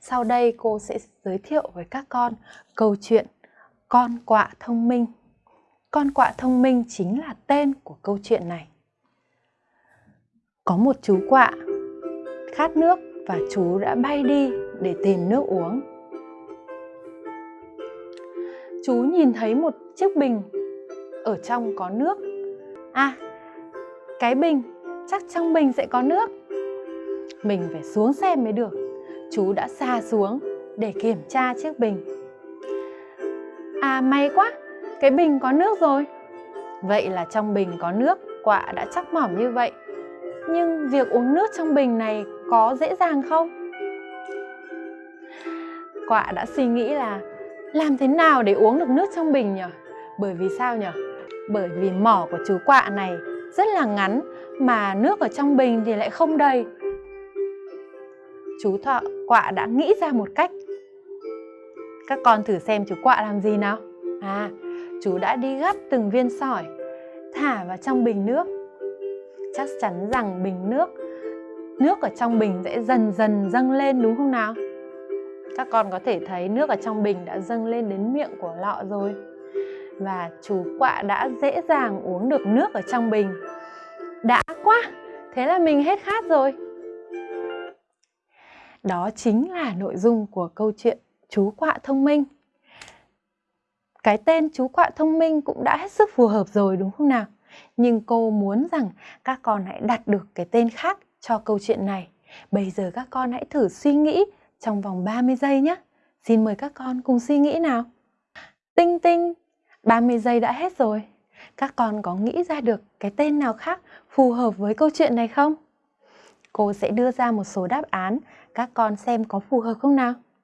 Sau đây cô sẽ giới thiệu với các con câu chuyện Con quạ thông minh. Con quạ thông minh chính là tên của câu chuyện này. Có một chú quạ khát nước và chú đã bay đi để tìm nước uống. Chú nhìn thấy một chiếc bình ở trong có nước. À, cái bình, chắc trong bình sẽ có nước. Mình phải xuống xem mới được. Chú đã xa xuống để kiểm tra chiếc bình. À may quá, cái bình có nước rồi. Vậy là trong bình có nước, quạ đã chắc mỏm như vậy. Nhưng việc uống nước trong bình này có dễ dàng không? Quạ đã suy nghĩ là làm thế nào để uống được nước trong bình nhỉ? Bởi vì sao nhỉ? Bởi vì mỏ của chú quạ này rất là ngắn mà nước ở trong bình thì lại không đầy. Chú thọ quạ đã nghĩ ra một cách. Các con thử xem chú quạ làm gì nào. À, chú đã đi gắp từng viên sỏi, thả vào trong bình nước. Chắc chắn rằng bình nước, nước ở trong bình sẽ dần dần dâng lên đúng không nào? Các con có thể thấy nước ở trong bình đã dâng lên đến miệng của lọ rồi. Và chú quạ đã dễ dàng uống được nước ở trong bình. Đã quá! Thế là mình hết khát rồi. Đó chính là nội dung của câu chuyện Chú quạ thông minh. Cái tên chú quạ thông minh cũng đã hết sức phù hợp rồi đúng không nào? Nhưng cô muốn rằng các con hãy đặt được cái tên khác cho câu chuyện này. Bây giờ các con hãy thử suy nghĩ trong vòng 30 giây nhé. Xin mời các con cùng suy nghĩ nào. Tinh tinh, 30 giây đã hết rồi. Các con có nghĩ ra được cái tên nào khác phù hợp với câu chuyện này không? Cô sẽ đưa ra một số đáp án, các con xem có phù hợp không nào?